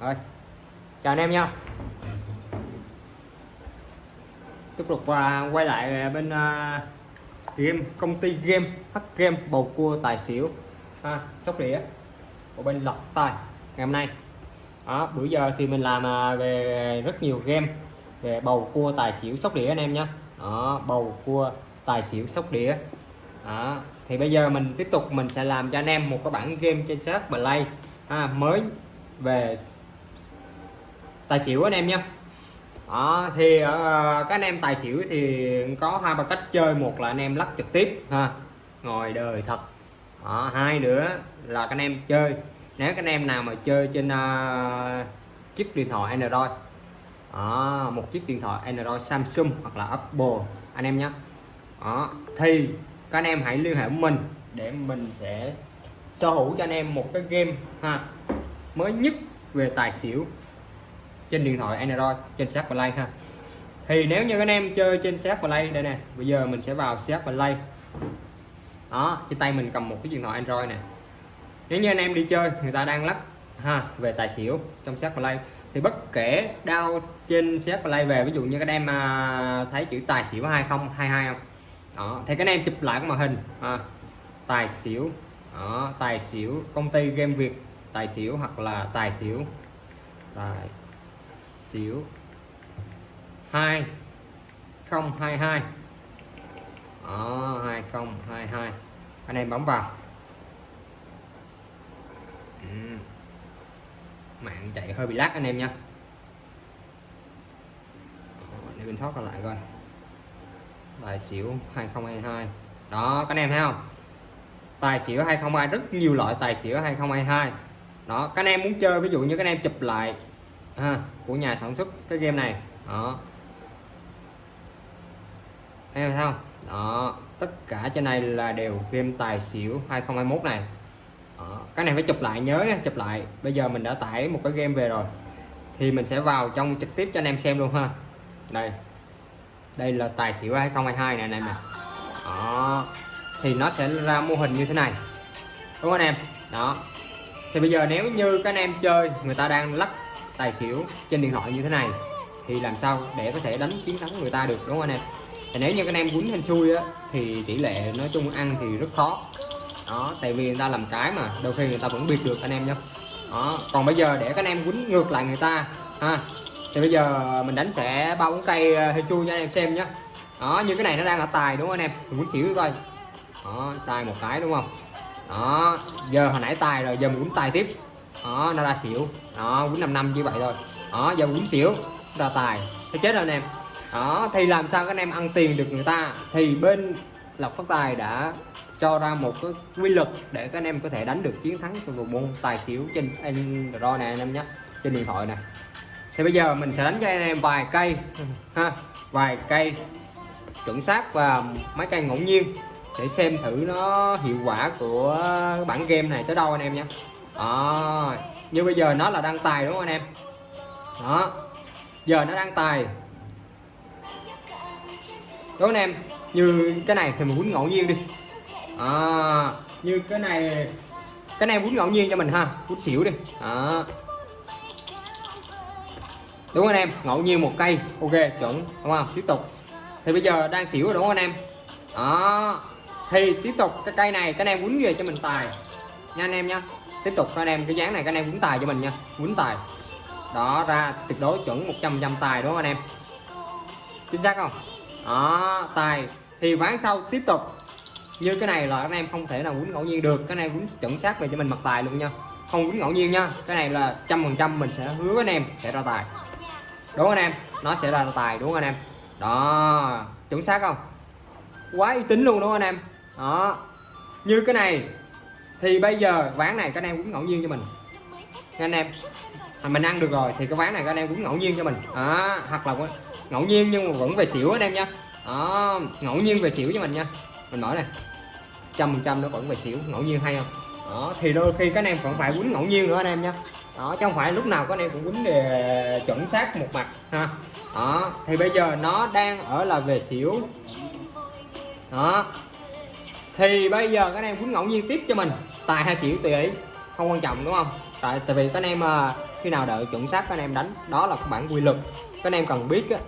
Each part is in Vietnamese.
rồi. Chào anh em nha. Tiếp tục uh, quay lại à, bên uh, game công ty game hắc game bầu cua tài xỉu. Ha sóc đĩa. Của bên lọc tài ngày hôm nay. Đó, bữa giờ thì mình làm uh, về rất nhiều game về bầu cua tài xỉu sóc đĩa anh em nhé đó bầu cua tài xỉu sóc đĩa. Đó. thì bây giờ mình tiếp tục mình sẽ làm cho anh em một cái bản game trên set play. Ha, mới về tài xỉu anh em nha. Đó, thì uh, các anh em tài xỉu thì có hai ba cách chơi. Một là anh em lắc trực tiếp ha. Ngồi đời thật. Đó, hai nữa là các anh em chơi. Nếu các anh em nào mà chơi trên uh, chiếc điện thoại Android đó, một chiếc điện thoại Android Samsung hoặc là Apple anh em nhé đó, thì các anh em hãy liên hệ với mình để mình sẽ sở hữu cho anh em một cái game ha mới nhất về tài xỉu trên điện thoại Android trên set play ha. Thì nếu như anh em chơi trên set play đây nè bây giờ mình sẽ vào set play đó trên tay mình cầm một cái điện thoại Android nè. Nếu như anh em đi chơi người ta đang lắp ha về tài xỉu trong set play thì bất kể đau trên set play về ví dụ như các em à, thấy chữ tài xỉu 2022 không đó thì các em chụp lại cái màn hình à, tài xỉu đó, tài xỉu công ty game việt tài xỉu hoặc là tài xỉu. Tài xỉu 2022 đó 2022 anh em bấm vào. Ừ. mạng chạy hơi bị lát anh em nha. Để mình thoát lại coi. Tài xỉu 2022 đó, các anh em thấy không? Tài xỉu 2022 rất nhiều loại tài xỉu 2022 đó, các anh em muốn chơi, ví dụ như các anh em chụp lại ha, của nhà sản xuất cái game này. Đó. Em thấy không? Đó. Tất cả trên này là đều game tài xỉu 2021 này. Đó. cái này phải chụp lại nhớ nha chụp lại. Bây giờ mình đã tải một cái game về rồi. Thì mình sẽ vào trong trực tiếp cho anh em xem luôn ha. Đây. Đây là tài xỉu 2022 này anh em nè. Đó. Thì nó sẽ ra mô hình như thế này. Đúng không anh em? Đó. Thì bây giờ nếu như các anh em chơi người ta đang lắc tài xỉu trên điện thoại như thế này thì làm sao để có thể đánh chiến thắng người ta được đúng không anh em? Thì nếu như các anh em quýnh hên xui á thì tỷ lệ nói chung ăn thì rất khó. Đó tại vì người ta làm cái mà đôi khi người ta vẫn biết được anh em nhé đó còn bây giờ để các anh em quýnh ngược lại người ta ha. Thì bây giờ mình đánh sẽ ba bốn cây ờ, hên xui cho anh em xem nhé đó như cái này nó đang ở tài đúng không anh em? Mình quýnh xỉu coi. Đó sai một cái đúng không? Đó giờ hồi nãy tài rồi giờ mình quýnh tài tiếp đó, nó ra xỉu. Đó, quýnh năm năm như vậy thôi. Đó, giờ quýnh xỉu ra tài. Nó chết rồi anh em. Đó, thì làm sao các anh em ăn tiền được người ta? Thì bên lộc phát tài đã cho ra một cái quy luật để các anh em có thể đánh được chiến thắng trong bộ môn tài xỉu trên Android này, anh em nhé, trên điện thoại này. Thì bây giờ mình sẽ đánh cho anh em vài cây, ha, vài cây chuẩn xác và mấy cây ngẫu nhiên để xem thử nó hiệu quả của bản game này tới đâu anh em nhé đó. Như bây giờ nó là đăng tài đúng không anh em? Đó. Giờ nó đăng tài. Đúng không anh em? Như cái này thì mình quýnh ngẫu nhiên đi. À, như cái này cái này quýnh ngẫu nhiên cho mình ha quýnh xỉu đi. Đó. Đúng không anh em? Ngẫu nhiên một cây. Ok chuẩn. Đúng không? Tiếp tục. Thì bây giờ đang xỉu rồi đúng không anh em? Đó. Thì tiếp tục cái cây này cái này em quýnh về cho mình tài nha anh em nha. Tiếp tục anh em cái dáng này các anh em quýnh tài cho mình nha. Quýnh tài. Đó, ra tuyệt đối chuẩn 100 trăm tài đúng không anh em? Chính xác không? Đó, tài. Thì ván sau tiếp tục. Như cái này là anh em không thể nào quýnh ngẫu nhiên được. Cái này em quýnh chuẩn xác về cho mình mặt tài luôn nha. Không quýnh ngẫu nhiên nha. Cái này là trăm phần trăm mình sẽ hứa với anh em sẽ ra tài. Đúng không anh em? Nó sẽ ra tài đúng không anh em? Đó, chuẩn xác không? Quá uy tín luôn đúng không anh em? Đó. Như cái này thì bây giờ ván này các anh em cũng ngẫu nhiên cho mình. Nha anh em. À, mình ăn được rồi thì cái ván này các anh em cũng ngẫu nhiên cho mình. Đó hoặc là ngẫu nhiên nhưng mà vẫn về xỉu anh em nha. Đó ngẫu nhiên về xỉu cho mình nha. Mình mở này. Trăm phần trăm nó vẫn về xỉu ngẫu nhiên hay không? Đó thì đôi khi các anh em vẫn phải quýnh ngẫu nhiên nữa anh em nha. Đó chứ không phải lúc nào các anh em cũng quýnh để chuẩn xác một mặt ha. Đó thì bây giờ nó đang ở là về xỉu. Đó thì bây giờ các anh em quýnh ngẫu nhiên tiếp cho mình. Tài hay xỉu tùy ý. Không quan trọng đúng không? Tại tại vì các anh em à, khi nào đợi chuẩn xác các anh em đánh đó là bản quy luật. Các anh em cần biết á,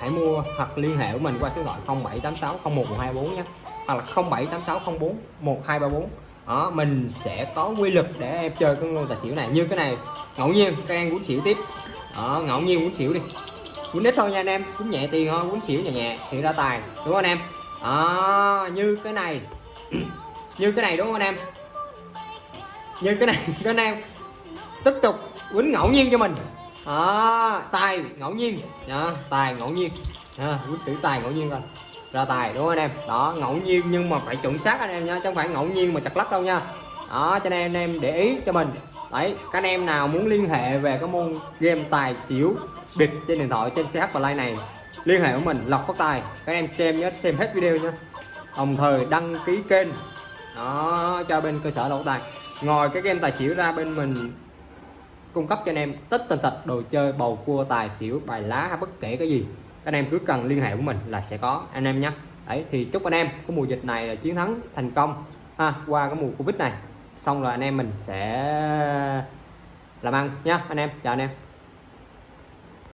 hãy mua hoặc liên hệ với mình qua số điện thoại 0786 01124 nhé. Hoặc là 078604 1234 đó mình sẽ có quy luật để em chơi cái lô tài xỉu này. Như cái này ngẫu nhiên các em quýnh xỉu tiếp. Đó, ngẫu nhiên quýnh xỉu đi. Quýnh ít thôi nha anh em quýnh nhẹ tiền thôi quýnh xỉu nhẹ nhẹ thì ra tài đúng không anh em? Đó, như cái này như cái này đúng không anh em? Như cái này các anh em tiếp tục quýnh ngẫu nhiên cho mình. À, tài ngẫu nhiên. Đó, tài ngẫu nhiên. À, quýnh tử tài ngẫu nhiên rồi ra tài đúng không anh em? Đó ngẫu nhiên nhưng mà phải chuẩn xác anh em nha chứ không phải ngẫu nhiên mà chặt lắc đâu nha. Đó cho nên anh em để ý cho mình. Đấy các anh em nào muốn liên hệ về cái môn game tài xỉu bịp trên điện thoại trên CH Play này liên hệ với mình lọc phát tài. Các anh em xem nhớ xem hết video nha đồng thời đăng ký kênh đó, cho bên cơ sở lọc tài ngồi cái game tài xỉu ra bên mình, cung cấp cho anh em tất tần tật đồ chơi, bầu cua, tài xỉu, bài lá hay bất kể cái gì. Anh em cứ cần liên hệ của mình là sẽ có, anh em nhé. Đấy, thì chúc anh em có mùa dịch này là chiến thắng thành công. Ha, qua cái mùa covid này, xong rồi anh em mình sẽ làm ăn nhá anh em. Chào anh em.